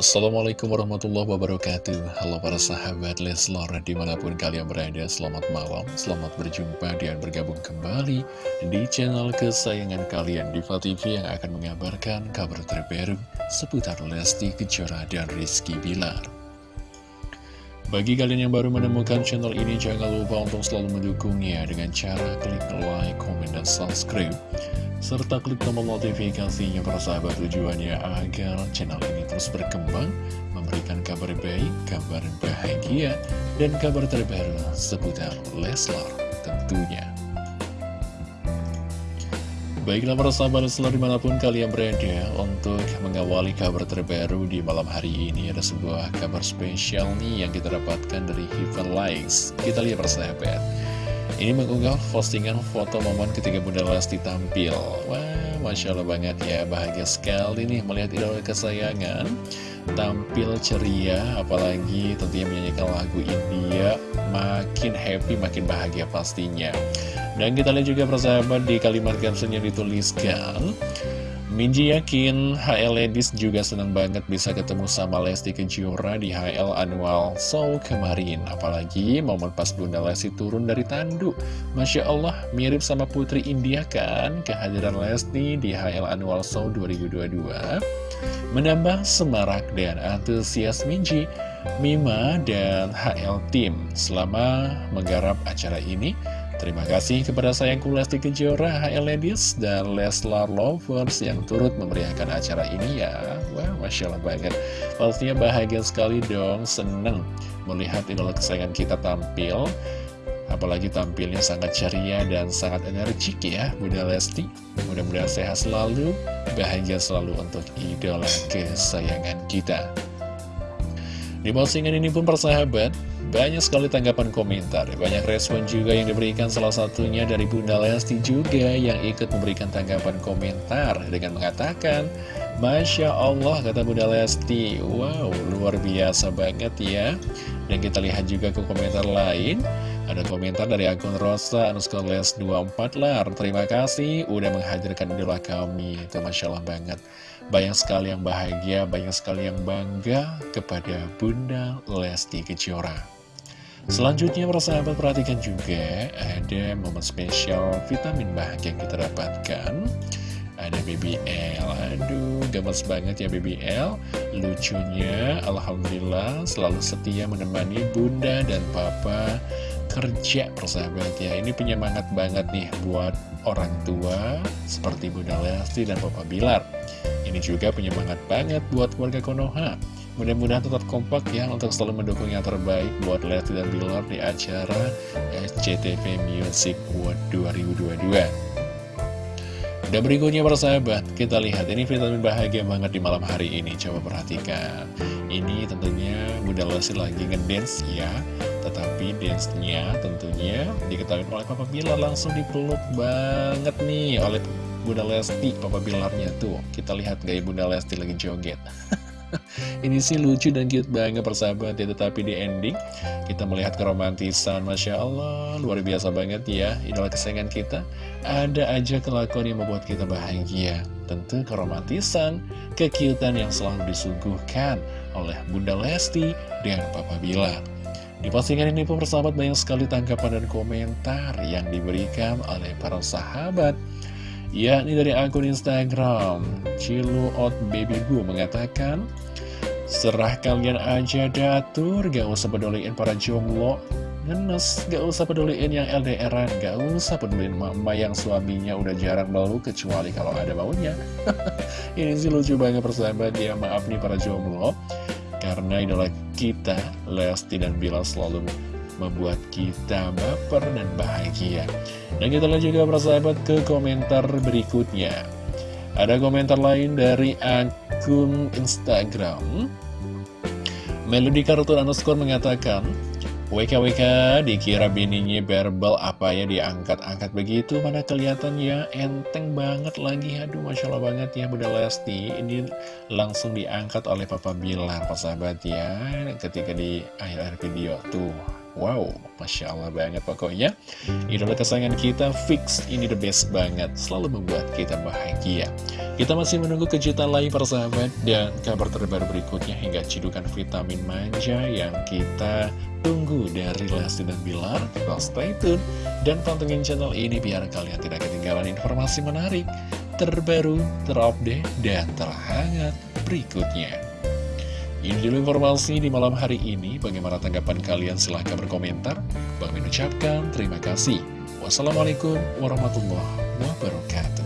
Assalamualaikum warahmatullahi wabarakatuh. Halo para sahabat Leslar Di mana pun kalian berada Selamat malam Selamat berjumpa dan bergabung kembali Di channel kesayangan kalian Diva TV yang akan mengabarkan Kabar terbaru Seputar Lesti Kejora dan Rizky Bilar. Bagi kalian yang baru menemukan channel ini, jangan lupa untuk selalu mendukungnya dengan cara klik like, comment, dan subscribe serta klik tombol notifikasinya para sahabat tujuannya agar channel ini terus berkembang, memberikan kabar baik, kabar bahagia, dan kabar terbaru seputar Leslar tentunya. Baiklah para sahabat Leslar di mana pun kalian berada untuk mengawali kabar terbaru di malam hari ini ada sebuah kabar spesial nih yang kita dapatkan dari Heaven Likes. Kita lihat para sahabat. Ini mengunggah postingan foto momen ketika Bunda Lesti tampil. Wah, Masya Allah banget ya Bahagia sekali nih melihat idola kesayangan. Tampil ceria Apalagi tentunya menyanyikan lagu India. Makin happy, makin bahagia pastinya. Dan kita lihat juga persahabat di kalimat captionnya dituliskan Minji yakin HL Ladies juga senang banget bisa ketemu sama Lesti Kejora di HL Annual Show kemarin. Apalagi momen pas Bunda Lesti turun dari tandu. Masya Allah, mirip sama Putri India kan? Kehadiran Lesti di HL Annual Show 2022 menambah semarak dan antusias Minji, Mima, dan HL Team selama menggarap acara ini. Terima kasih kepada sayangku Lesti Kejora, HL Ladies, dan Leslar Lovers yang turut memeriahkan acara ini ya. Wah, Masya Allah banget. Pastinya bahagia sekali dong, seneng melihat idola kesayangan kita tampil. Apalagi tampilnya sangat ceria dan sangat energik ya, Bunda Lesti. Mudah-mudahan sehat selalu, bahagia selalu untuk idola kesayangan kita. Di postingan ini pun persahabat, banyak sekali tanggapan komentar, banyak respon juga yang diberikan salah satunya dari Bunda Lesti juga yang ikut memberikan tanggapan komentar dengan mengatakan Masya Allah kata Bunda Lesti, wow luar biasa banget ya. Dan kita lihat juga ke komentar lain. Ada komentar dari akun Rosa underscore les 24 lar. Terima kasih udah menghadirkan idola kami. Itu Masya Allah banget Banyak sekali yang bahagia, banyak sekali yang bangga kepada Bunda Lesti Kejora. Selanjutnya persahabat perhatikan juga ada momen spesial vitamin bahagia yang kita dapatkan. Ada BBL Aduh gemes banget ya BBL Lucunya Alhamdulillah selalu setia menemani bunda dan papa kerja persahabat ya. Ini penyemangat banget nih buat orang tua seperti Bunda Lesti dan Papa Bilar Ini juga penyemangat banget buat warga Konoha. Mudah-mudahan tetap kompak ya untuk selalu mendukung yang terbaik buat Lesti dan Bilar di acara SCTV Music World 2022 dan berikutnya persahabat, kita lihat ini vitamin bahagia banget di malam hari ini. Coba perhatikan. Ini tentunya Bunda Lesti lagi ngedance ya. Tetapi dance-nya tentunya diketahui oleh Papa Bilar langsung dipeluk banget nih oleh Bunda Lesti Papa Bilarnya. Tuh Kita lihat gaya Bunda Lesti lagi joget. Ini sih lucu dan cute banget persahabat ya Tetapi di ending kita melihat keromantisan Masya Allah luar biasa banget ya Idola kesayangan kita. Ada aja kelakuan yang membuat kita bahagia. Tentu keromantisan Kekiutan yang selalu disuguhkan Oleh Bunda Lesti dan Papa Bilar. Di postingan ini pun persahabat banyak sekali tanggapan dan komentar yang diberikan oleh para sahabat yakni dari akun Instagram Ciluot Baby Gu mengatakan Serah kalian aja datur, gak usah peduliin para jomblo. Ngenes, gak usah peduliin yang LDRan Gak usah peduliin mama yang suaminya udah jarang meluk kecuali kalau ada maunya Ini sih lucu banget persahabat ya, maaf nih para jomblo. Karena idola kita, Lesti dan Bila selalu membuat kita baper dan bahagia. Dan kita lihat juga persahabat ke komentar berikutnya. Ada komentar lain dari akun Instagram. Melody Kartun underscore mengatakan, WKWK dikira bininya verbal apa ya diangkat-angkat begitu mana kelihatan ya enteng banget lagi aduh Masya Allah banget ya Bunda Lesti ini langsung diangkat oleh Papa Bilar persahabat ya ketika di akhir-akhir video tuh Wow, Masya Allah banget pokoknya. Idola kesayangan kita fix. Ini the best banget. Selalu membuat kita bahagia. Kita masih menunggu kejutan lain para sahabat. Dan kabar terbaru berikutnya hingga cidukan vitamin manja Yang kita tunggu dari Lesti dan Bilar. Kita stay tune Dan pantengin channel ini biar kalian tidak ketinggalan informasi menarik Terbaru, terupdate, dan terhangat berikutnya ini dulu informasi di malam hari ini. Bagaimana tanggapan kalian? Silahkan berkomentar. Bang ucapkan terima kasih. Wassalamualaikum warahmatullahi wabarakatuh.